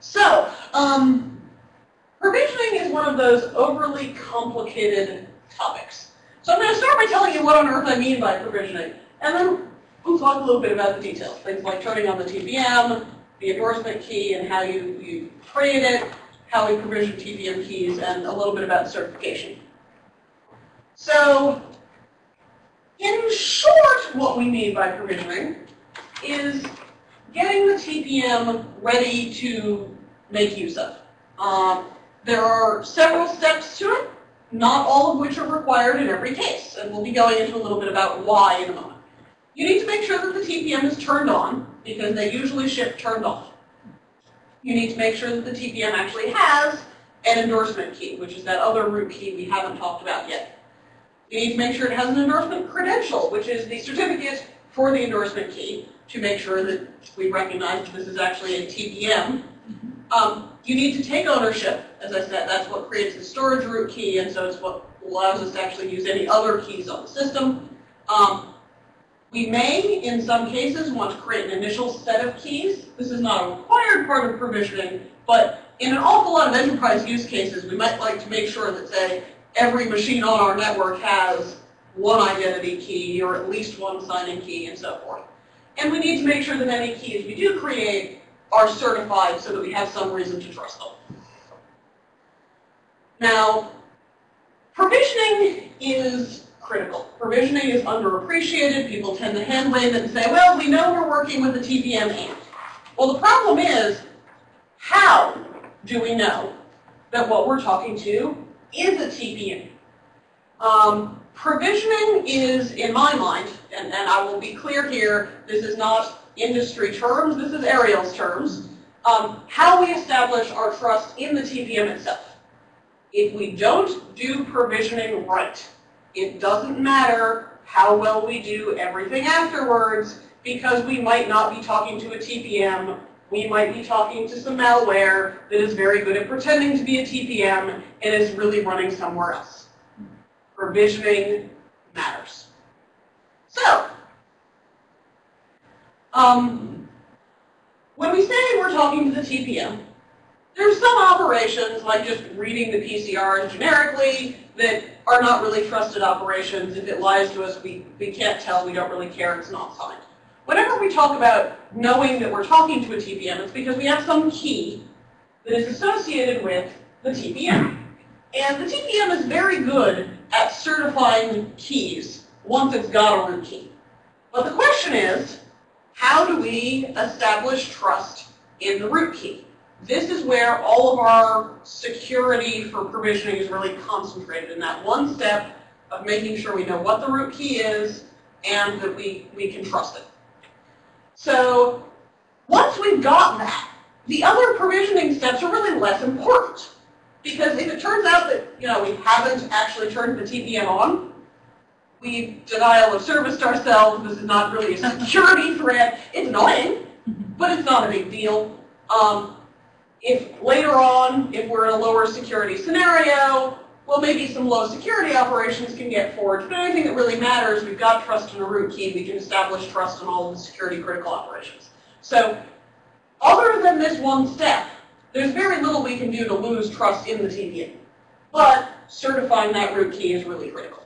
So, um, provisioning is one of those overly complicated topics. So I'm going to start by telling you what on earth I mean by provisioning, and then we'll talk a little bit about the details, things like turning on the TPM, the endorsement key, and how you, you create it, how we provision TPM keys, and a little bit about certification. So, in short, what we mean by provisioning is getting the TPM ready to make use of. Um, there are several steps to it, not all of which are required in every case, and we'll be going into a little bit about why in a moment. You need to make sure that the TPM is turned on, because they usually ship turned off. You need to make sure that the TPM actually has an endorsement key, which is that other root key we haven't talked about yet. You need to make sure it has an endorsement credential, which is the certificate for the endorsement key to make sure that we recognize that this is actually a TPM. Um, you need to take ownership. As I said, that's what creates the storage root key, and so it's what allows us to actually use any other keys on the system. Um, we may, in some cases, want to create an initial set of keys. This is not a required part of provisioning, but in an awful lot of enterprise use cases, we might like to make sure that, say, every machine on our network has one identity key or at least one signing key and so forth. And we need to make sure that any keys we do create are certified so that we have some reason to trust them. Now, provisioning is critical. Provisioning is underappreciated. People tend to hand wave and say, well, we know we're working with the TPM and. Well, the problem is, how do we know that what we're talking to is a TPM? Um, provisioning is, in my mind, and, and I will be clear here, this is not industry terms, this is Ariel's terms, um, how we establish our trust in the TPM itself. If we don't do provisioning right, it doesn't matter how well we do everything afterwards because we might not be talking to a TPM. We might be talking to some malware that is very good at pretending to be a TPM and is really running somewhere else. Provisioning matters. So, um, when we say we're talking to the TPM, there's some operations, like just reading the PCRs generically, that are not really trusted operations. If it lies to us, we, we can't tell, we don't really care, it's not signed. Whenever we talk about knowing that we're talking to a TPM, it's because we have some key that is associated with the TPM. And the TPM is very good at certifying keys once it's got a root key. But the question is, how do we establish trust in the root key? This is where all of our security for provisioning is really concentrated in that one step of making sure we know what the root key is and that we, we can trust it. So once we've got that, the other provisioning steps are really less important. Because if it turns out that you know we haven't actually turned the TPM on, we denial of service to ourselves, this is not really a security threat. It's annoying, but it's not a big deal. Um, if later on, if we're in a lower security scenario, well, maybe some low security operations can get forged, but anything that really matters, we've got trust in a root key, we can establish trust in all of the security critical operations. So other than this one step, there's very little we can do to lose trust in the TPM. But certifying that root key is really critical.